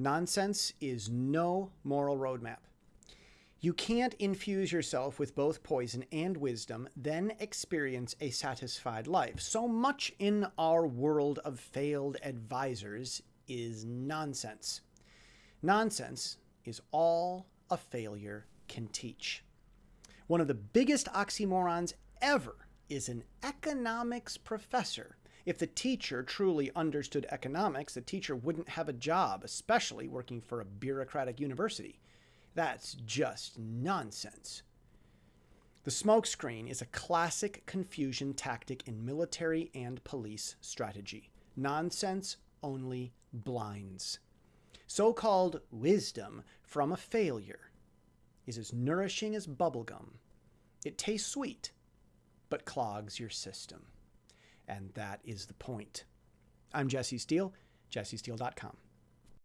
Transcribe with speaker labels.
Speaker 1: Nonsense is no moral roadmap. You can't infuse yourself with both poison and wisdom, then experience a satisfied life. So much in our world of failed advisors is nonsense. Nonsense is all a failure can teach. One of the biggest oxymorons ever is an economics professor. If the teacher truly understood economics, the teacher wouldn't have a job, especially working for a bureaucratic university. That's just nonsense. The smokescreen is a classic confusion tactic in military and police strategy. Nonsense only blinds. So called wisdom from a failure is as nourishing as bubblegum. It tastes sweet, but clogs your system. And that is the point. I'm Jesse Steele, jessesteele.com.